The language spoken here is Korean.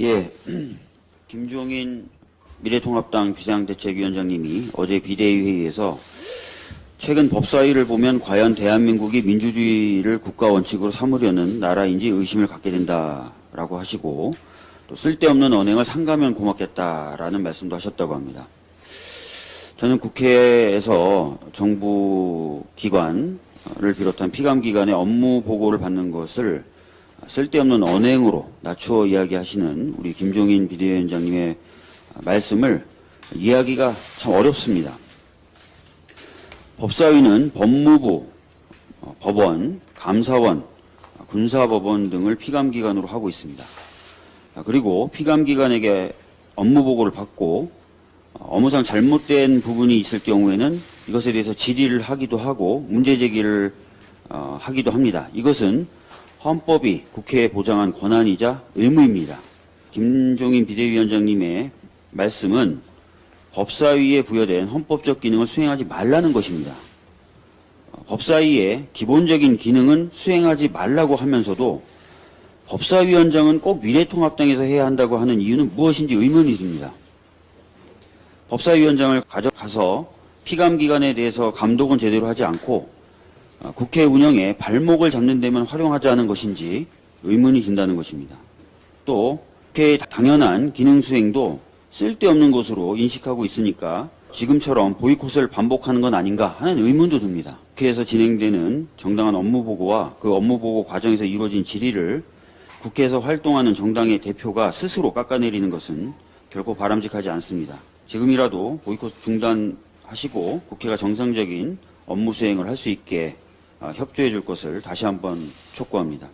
예, 김종인 미래통합당 비상대책위원장님이 어제 비대위 회의에서 최근 법사위를 보면 과연 대한민국이 민주주의를 국가 원칙으로 삼으려는 나라인지 의심을 갖게 된다라고 하시고 또 쓸데없는 언행을 삼가면 고맙겠다라는 말씀도 하셨다고 합니다. 저는 국회에서 정부 기관을 비롯한 피감기관의 업무 보고를 받는 것을 쓸데없는 언행으로 낮추어 이야기하시는 우리 김종인 비대위원장님의 말씀을 이해하기가 참 어렵습니다. 법사위는 법무부, 어, 법원, 감사원, 군사법원 등을 피감기관으로 하고 있습니다. 아, 그리고 피감기관에게 업무 보고를 받고 어, 업무상 잘못된 부분이 있을 경우에는 이것에 대해서 질의를 하기도 하고 문제 제기를 어, 하기도 합니다. 이것은 헌법이 국회에 보장한 권한이자 의무입니다. 김종인 비대위원장님의 말씀은 법사위에 부여된 헌법적 기능을 수행하지 말라는 것입니다. 어, 법사위의 기본적인 기능은 수행하지 말라고 하면서도 법사위원장은 꼭 미래통합당에서 해야 한다고 하는 이유는 무엇인지 의문이 듭니다. 법사위원장을 가져가서 피감기관에 대해서 감독은 제대로 하지 않고 어, 국회 운영에 발목을 잡는 데만 활용하자는 것인지 의문이 든다는 것입니다. 또 국회의 당연한 기능 수행도 쓸데없는 것으로 인식하고 있으니까 지금처럼 보이콧을 반복하는 건 아닌가 하는 의문도 듭니다. 국회에서 진행되는 정당한 업무 보고와 그 업무 보고 과정에서 이루어진 질의를 국회에서 활동하는 정당의 대표가 스스로 깎아내리는 것은 결코 바람직하지 않습니다. 지금이라도 보이콧 중단하시고 국회가 정상적인 업무 수행을 할 수 있게 아, 협조해 줄 것을 다시 한번 촉구합니다.